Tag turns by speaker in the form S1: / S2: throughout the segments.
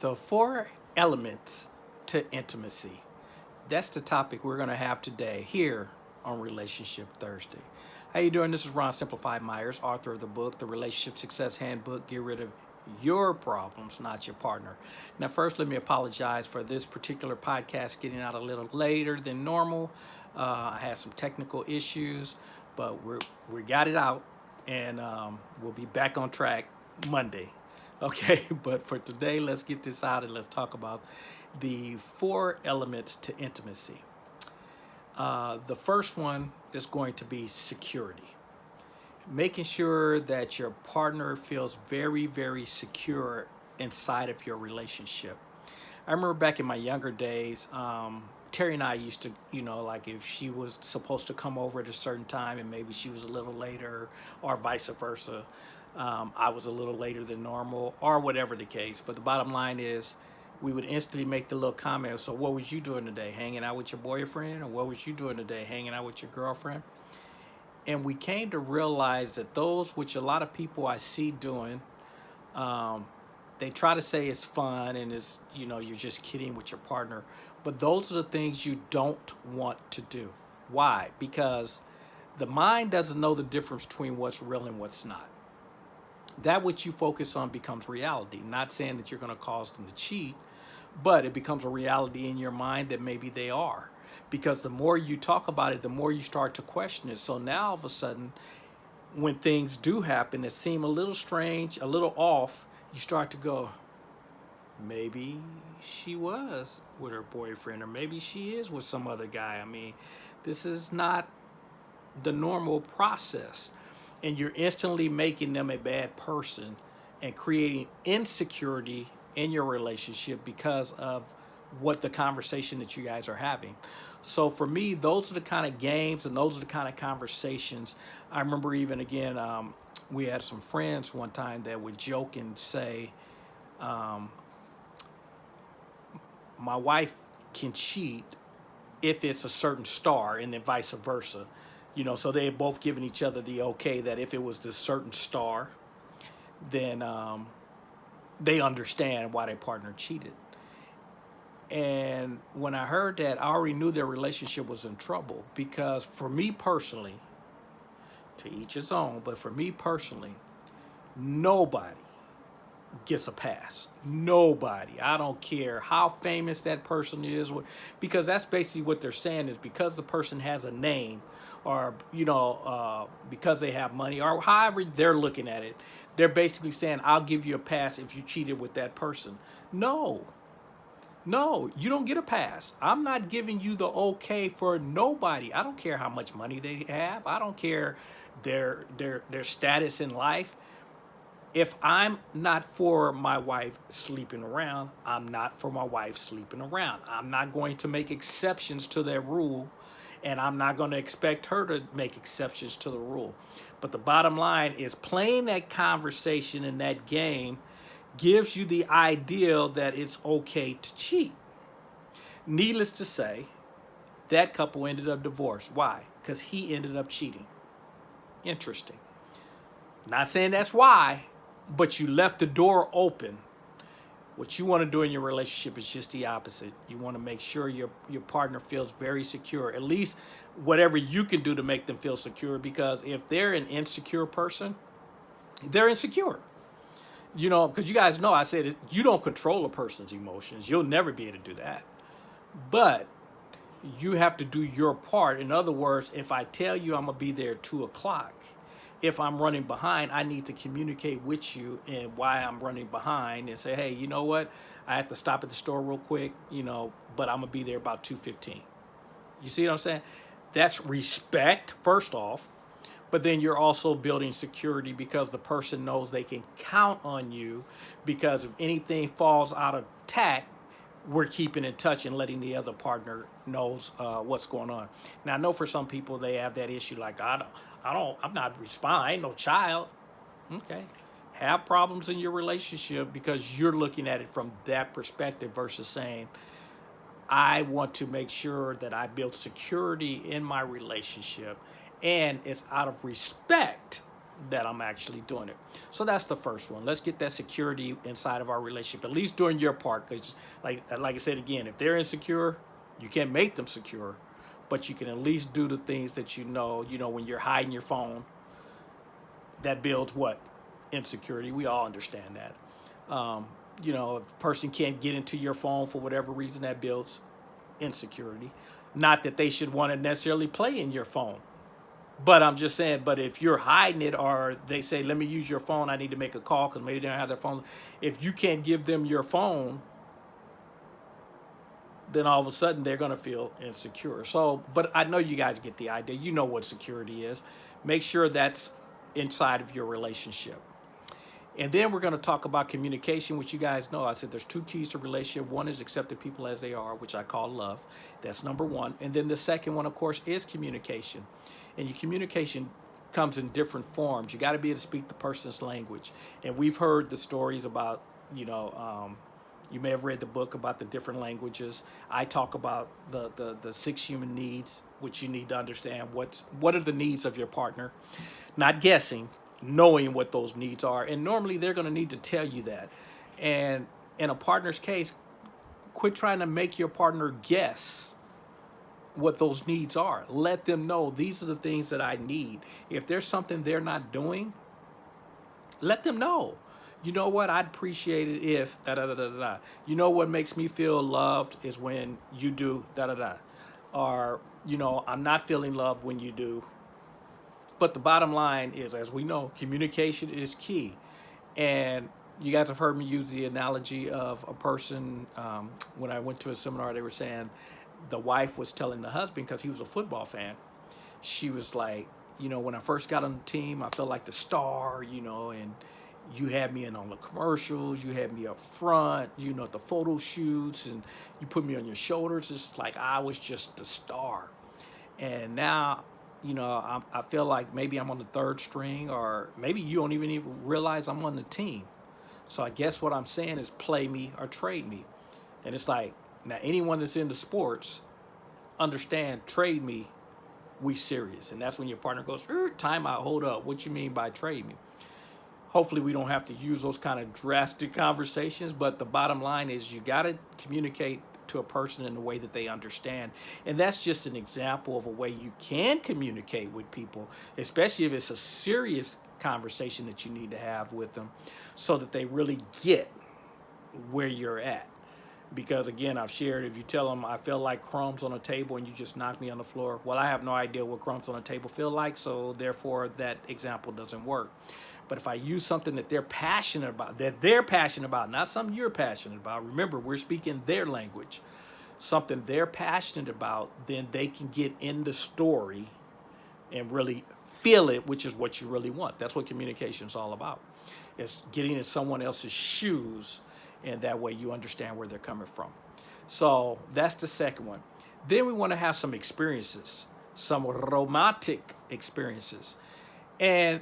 S1: The four elements to intimacy. That's the topic we're going to have today here on Relationship Thursday. How you doing? This is Ron Simplified Myers, author of the book, The Relationship Success Handbook. Get rid of your problems, not your partner. Now, first, let me apologize for this particular podcast getting out a little later than normal. Uh, I had some technical issues, but we're, we got it out, and um, we'll be back on track Monday. Okay, but for today, let's get this out and let's talk about the four elements to intimacy. Uh, the first one is going to be security. Making sure that your partner feels very, very secure inside of your relationship. I remember back in my younger days, um, Terry and I used to, you know, like if she was supposed to come over at a certain time and maybe she was a little later or vice versa, um, I was a little later than normal or whatever the case. But the bottom line is we would instantly make the little comment. So what was you doing today? Hanging out with your boyfriend? Or what was you doing today? Hanging out with your girlfriend? And we came to realize that those which a lot of people I see doing, um, they try to say it's fun and it's, you know, you're just kidding with your partner. But those are the things you don't want to do. Why? Because the mind doesn't know the difference between what's real and what's not that which you focus on becomes reality. Not saying that you're going to cause them to cheat, but it becomes a reality in your mind that maybe they are. Because the more you talk about it, the more you start to question it. So now all of a sudden, when things do happen that seem a little strange, a little off, you start to go, maybe she was with her boyfriend, or maybe she is with some other guy. I mean, this is not the normal process and you're instantly making them a bad person and creating insecurity in your relationship because of what the conversation that you guys are having. So for me, those are the kind of games and those are the kind of conversations. I remember even again, um, we had some friends one time that would joke and say, um, my wife can cheat if it's a certain star and then vice versa you know, so they had both given each other the okay that if it was this certain star, then um, they understand why their partner cheated. And when I heard that, I already knew their relationship was in trouble because for me personally, to each his own, but for me personally, nobody gets a pass. Nobody. I don't care how famous that person is, because that's basically what they're saying is because the person has a name or, you know, uh, because they have money or however they're looking at it, they're basically saying, I'll give you a pass if you cheated with that person. No. No, you don't get a pass. I'm not giving you the okay for nobody. I don't care how much money they have. I don't care their their their status in life if I'm not for my wife sleeping around, I'm not for my wife sleeping around. I'm not going to make exceptions to that rule, and I'm not going to expect her to make exceptions to the rule. But the bottom line is playing that conversation in that game gives you the idea that it's okay to cheat. Needless to say, that couple ended up divorced. Why? Because he ended up cheating. Interesting. Not saying that's why, but you left the door open. What you want to do in your relationship is just the opposite. You want to make sure your, your partner feels very secure, at least whatever you can do to make them feel secure, because if they're an insecure person, they're insecure. You know, because you guys know I said you don't control a person's emotions. You'll never be able to do that. But you have to do your part. In other words, if I tell you I'm going to be there at 2 o'clock, if I'm running behind, I need to communicate with you and why I'm running behind and say, hey, you know what? I have to stop at the store real quick, you know, but I'm gonna be there about 2.15. You see what I'm saying? That's respect, first off, but then you're also building security because the person knows they can count on you because if anything falls out of tact, we're keeping in touch and letting the other partner knows uh, what's going on. Now, I know for some people they have that issue like, I don't, I don't, I'm not responding, no child. Okay. Have problems in your relationship because you're looking at it from that perspective versus saying, I want to make sure that I build security in my relationship and it's out of respect that I'm actually doing it. So that's the first one. Let's get that security inside of our relationship, at least doing your part. Because, like, like I said again, if they're insecure, you can't make them secure, but you can at least do the things that you know. You know, when you're hiding your phone, that builds what insecurity. We all understand that. Um, you know, if a person can't get into your phone for whatever reason, that builds insecurity. Not that they should want to necessarily play in your phone but I'm just saying, but if you're hiding it or they say, let me use your phone, I need to make a call because maybe they don't have their phone. If you can't give them your phone, then all of a sudden they're going to feel insecure. So, but I know you guys get the idea. You know what security is. Make sure that's inside of your relationship. And then we're going to talk about communication, which you guys know. I said there's two keys to relationship. One is accepting people as they are, which I call love. That's number one. And then the second one, of course, is communication and your communication comes in different forms. You got to be able to speak the person's language. And we've heard the stories about, you know, um, you may have read the book about the different languages. I talk about the, the, the six human needs, which you need to understand. What's, what are the needs of your partner? Not guessing, knowing what those needs are. And normally they're going to need to tell you that. And in a partner's case, quit trying to make your partner guess what those needs are. Let them know these are the things that I need. If there's something they're not doing, let them know. You know what? I'd appreciate it if da da da da da. You know what makes me feel loved is when you do da da da. Or, you know, I'm not feeling loved when you do. But the bottom line is, as we know, communication is key. And you guys have heard me use the analogy of a person um, when I went to a seminar, they were saying, the wife was telling the husband because he was a football fan she was like you know when i first got on the team i felt like the star you know and you had me in on the commercials you had me up front you know at the photo shoots and you put me on your shoulders it's like i was just the star and now you know I, I feel like maybe i'm on the third string or maybe you don't even even realize i'm on the team so i guess what i'm saying is play me or trade me and it's like now, anyone that's into sports, understand, trade me, we serious. And that's when your partner goes, er, time out, hold up. What you mean by trade me? Hopefully we don't have to use those kind of drastic conversations, but the bottom line is you got to communicate to a person in a way that they understand. And that's just an example of a way you can communicate with people, especially if it's a serious conversation that you need to have with them so that they really get where you're at because again I've shared if you tell them I feel like crumbs on a table and you just knock me on the floor well I have no idea what crumbs on a table feel like so therefore that example doesn't work but if I use something that they're passionate about that they're passionate about not something you're passionate about remember we're speaking their language something they're passionate about then they can get in the story and really feel it which is what you really want that's what communication is all about it's getting in someone else's shoes and that way you understand where they're coming from. So that's the second one. Then we want to have some experiences, some romantic experiences. And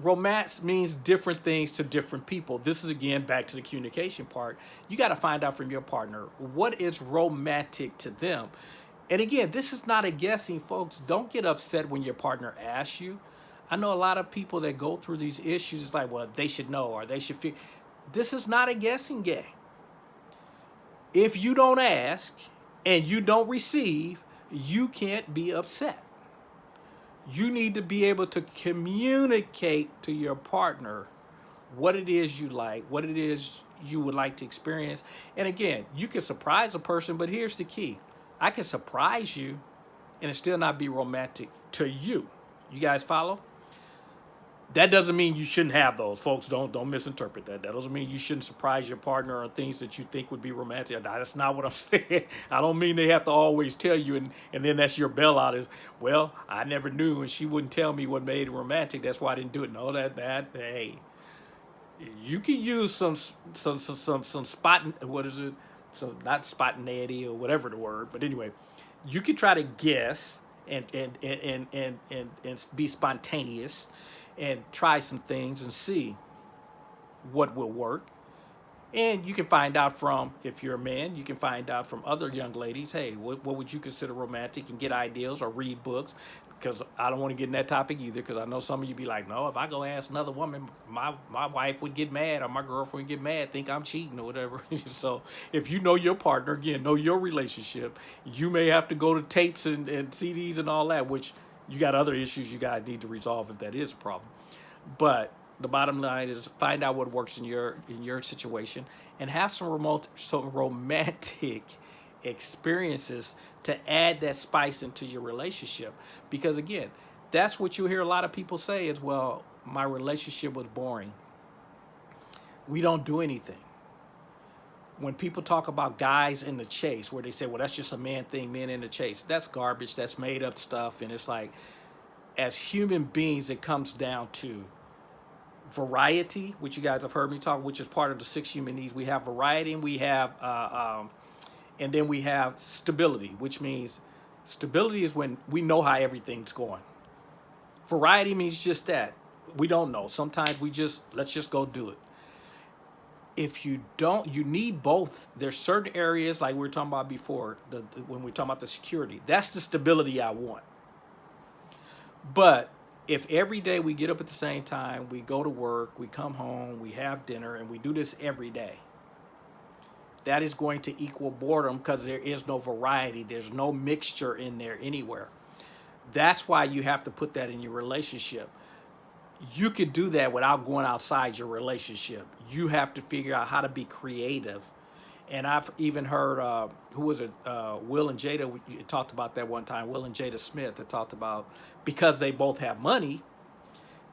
S1: romance means different things to different people. This is again back to the communication part. You got to find out from your partner what is romantic to them. And again, this is not a guessing, folks. Don't get upset when your partner asks you. I know a lot of people that go through these issues, it's like, well, they should know or they should feel. This is not a guessing game. If you don't ask and you don't receive, you can't be upset. You need to be able to communicate to your partner what it is you like, what it is you would like to experience. And again, you can surprise a person, but here's the key. I can surprise you and it still not be romantic to you. You guys follow? That doesn't mean you shouldn't have those. Folks don't don't misinterpret that. That doesn't mean you shouldn't surprise your partner on things that you think would be romantic. That's not what i'm saying. I don't mean they have to always tell you and and then that's your bailout is well i never knew and she wouldn't tell me what made it romantic. That's why i didn't do it. No that that hey you can use some some some some, some spot what is it? So not spontaneity or whatever the word but anyway you can try to guess and and and and and, and, and be spontaneous and try some things and see what will work. And you can find out from, if you're a man, you can find out from other young ladies, hey, what, what would you consider romantic and get ideas or read books. because I don't want to get in that topic either. Because I know some of you be like, no, if I go ask another woman, my my wife would get mad or my girlfriend would get mad, think I'm cheating or whatever. so if you know your partner, again, know your relationship, you may have to go to tapes and, and CDs and all that, which you got other issues you guys need to resolve if that is a problem. But the bottom line is find out what works in your in your situation and have some remote some romantic experiences to add that spice into your relationship. Because again that's what you hear a lot of people say is well my relationship was boring. We don't do anything when people talk about guys in the chase where they say well that's just a man thing men in the chase that's garbage that's made up stuff and it's like as human beings it comes down to variety which you guys have heard me talk which is part of the six human needs we have variety and we have uh, um, and then we have stability, which means stability is when we know how everything's going. Variety means just that. We don't know. Sometimes we just, let's just go do it. If you don't, you need both. There's certain areas like we were talking about before, the, the, when we are talking about the security. That's the stability I want. But if every day we get up at the same time, we go to work, we come home, we have dinner, and we do this every day, that is going to equal boredom because there is no variety. There's no mixture in there anywhere. That's why you have to put that in your relationship. You could do that without going outside your relationship. You have to figure out how to be creative. And I've even heard, uh, who was it, uh, Will and Jada talked about that one time, Will and Jada Smith that talked about, because they both have money,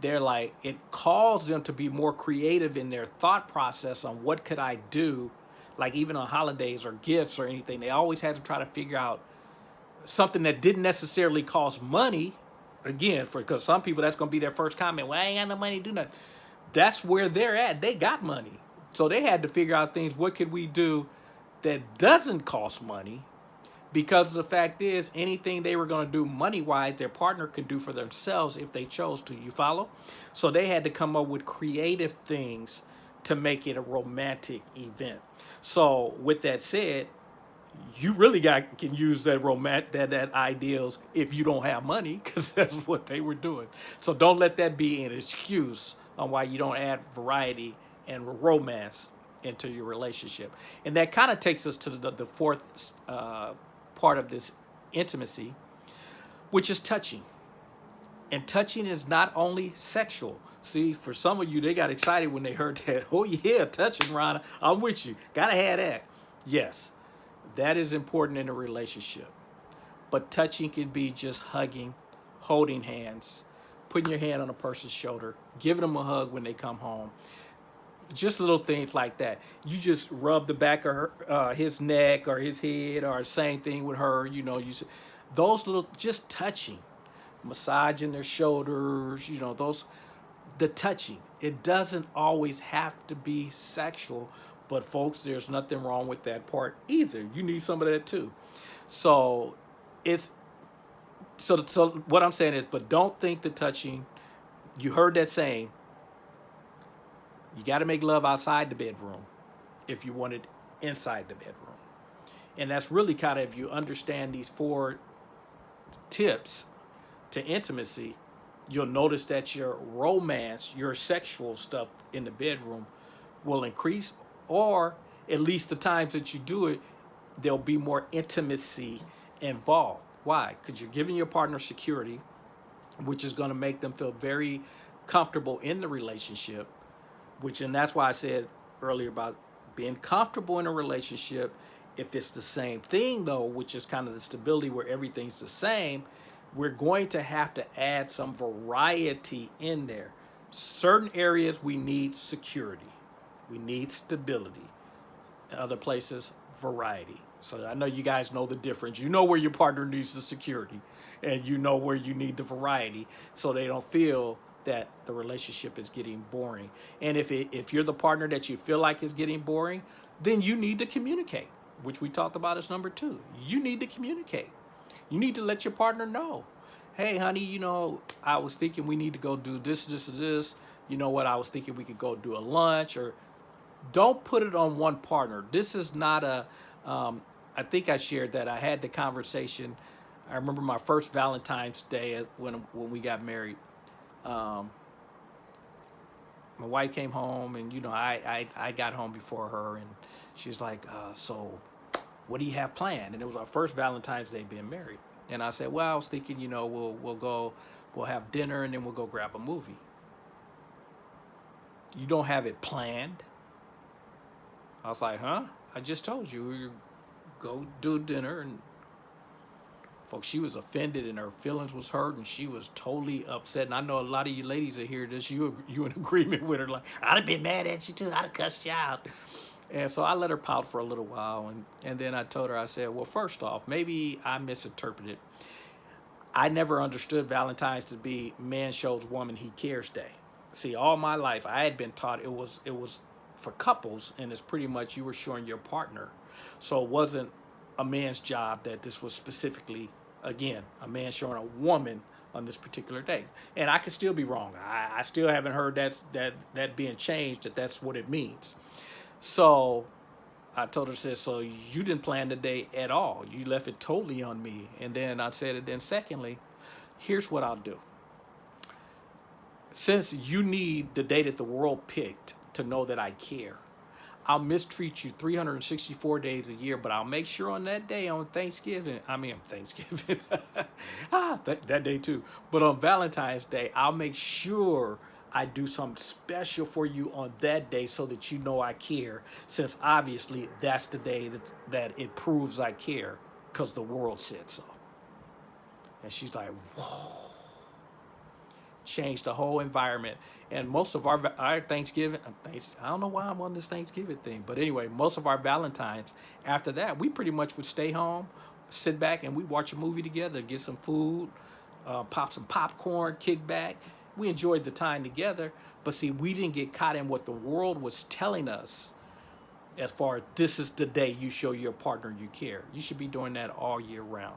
S1: they're like, it calls them to be more creative in their thought process on what could I do like even on holidays or gifts or anything, they always had to try to figure out something that didn't necessarily cost money. Again, for because some people that's gonna be their first comment. Well, I ain't got no money to do nothing. That's where they're at. They got money, so they had to figure out things. What could we do that doesn't cost money? Because the fact is, anything they were going to do money-wise, their partner could do for themselves if they chose to. You follow? So they had to come up with creative things to make it a romantic event. So with that said, you really got can use that romantic that that ideals if you don't have money because that's what they were doing. So don't let that be an excuse on why you don't add variety and romance into your relationship. And that kind of takes us to the, the fourth uh, part of this intimacy, which is touching. And touching is not only sexual. See, for some of you, they got excited when they heard that. Oh yeah, touching, Ronna. I'm with you. Gotta have that. Yes, that is important in a relationship. But touching can be just hugging, holding hands, putting your hand on a person's shoulder, giving them a hug when they come home. Just little things like that. You just rub the back of her, uh, his neck or his head or same thing with her. You know, you those little, just touching, massaging their shoulders, you know, those the touching. It doesn't always have to be sexual, but folks, there's nothing wrong with that part either. You need some of that too. So it's so so what I'm saying is, but don't think the touching. You heard that saying. You got to make love outside the bedroom if you want it inside the bedroom. And that's really kind of if you understand these four tips to intimacy, you'll notice that your romance, your sexual stuff in the bedroom will increase or at least the times that you do it, there'll be more intimacy involved. Why? Because you're giving your partner security, which is going to make them feel very comfortable in the relationship, which, and that's why I said earlier about being comfortable in a relationship. If it's the same thing though, which is kind of the stability where everything's the same, we're going to have to add some variety in there. Certain areas we need security. We need stability. In other places, variety. So I know you guys know the difference. You know where your partner needs the security and you know where you need the variety so they don't feel that the relationship is getting boring. And if, it, if you're the partner that you feel like is getting boring, then you need to communicate, which we talked about as number two. You need to communicate. You need to let your partner know. Hey, honey, you know, I was thinking we need to go do this, this, this. You know what? I was thinking we could go do a lunch or don't put it on one partner. This is not a. Um, I think I shared that I had the conversation. I remember my first Valentine's Day when when we got married. Um, my wife came home, and you know, I I, I got home before her, and she's like, uh, "So, what do you have planned?" And it was our first Valentine's Day being married. And I said, "Well, I was thinking, you know, we'll we'll go, we'll have dinner, and then we'll go grab a movie." You don't have it planned. I was like, "Huh?" I just told you, go do dinner and folks she was offended and her feelings was hurt and she was totally upset. And i know a lot of you ladies are here this you you in agreement with her like i'd have been mad at you too. I'd have cussed you out. And so i let her pout for a little while and and then i told her i said well first off maybe i misinterpreted. I never understood valentine's to be man shows woman he cares day. See all my life i had been taught it was it was for couples and it's pretty much you were showing your partner. So it wasn't a man's job that this was specifically again a man showing a woman on this particular day and i could still be wrong. I, I still haven't heard that's that that being changed that that's what it means. So i told her said so you didn't plan the day at all. You left it totally on me. And then i said it then secondly here's what i'll do. Since you need the day that the world picked to know that i care I'll mistreat you 364 days a year, but I'll make sure on that day on Thanksgiving, I mean, Thanksgiving, ah, that, that day too, but on Valentine's Day, I'll make sure I do something special for you on that day so that you know I care, since obviously that's the day that, that it proves I care because the world said so. And she's like, whoa changed the whole environment. And most of our our Thanksgiving, uh, I don't know why I'm on this Thanksgiving thing, but anyway, most of our Valentines after that, we pretty much would stay home, sit back, and we watch a movie together, get some food, uh, pop some popcorn, kick back. We enjoyed the time together, but see, we didn't get caught in what the world was telling us as far as this is the day you show your partner you care. You should be doing that all year round.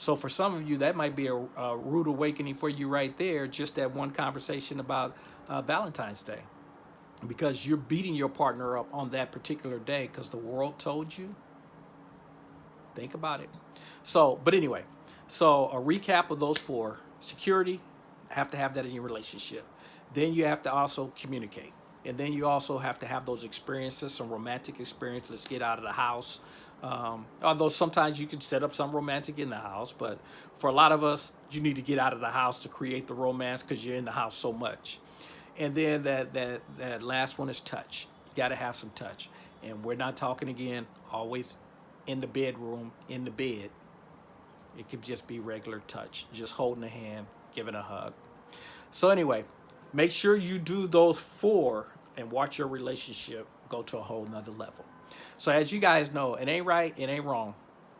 S1: So for some of you, that might be a, a rude awakening for you right there, just that one conversation about uh, Valentine's Day. Because you're beating your partner up on that particular day because the world told you. Think about it. So, but anyway, so a recap of those four. Security, have to have that in your relationship. Then you have to also communicate. And then you also have to have those experiences, some romantic experiences. Let's get out of the house. Um, although sometimes you can set up some romantic in the house, but for a lot of us, you need to get out of the house to create the romance because you're in the house so much. And then that that that last one is touch. You got to have some touch. And we're not talking again always in the bedroom, in the bed. It could just be regular touch, just holding a hand, giving a hug. So anyway, make sure you do those four and watch your relationship go to a whole nother level. So as you guys know, it ain't right, it ain't wrong.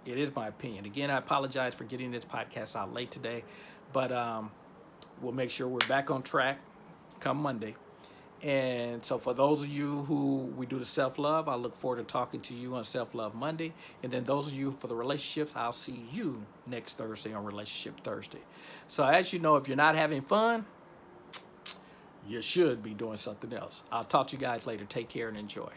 S1: It is my opinion. Again, I apologize for getting this podcast out late today, but um, we'll make sure we're back on track come Monday. And so for those of you who we do the self-love, I look forward to talking to you on Self-Love Monday. And then those of you for the relationships, I'll see you next Thursday on Relationship Thursday. So as you know, if you're not having fun, you should be doing something else. I'll talk to you guys later. Take care and enjoy.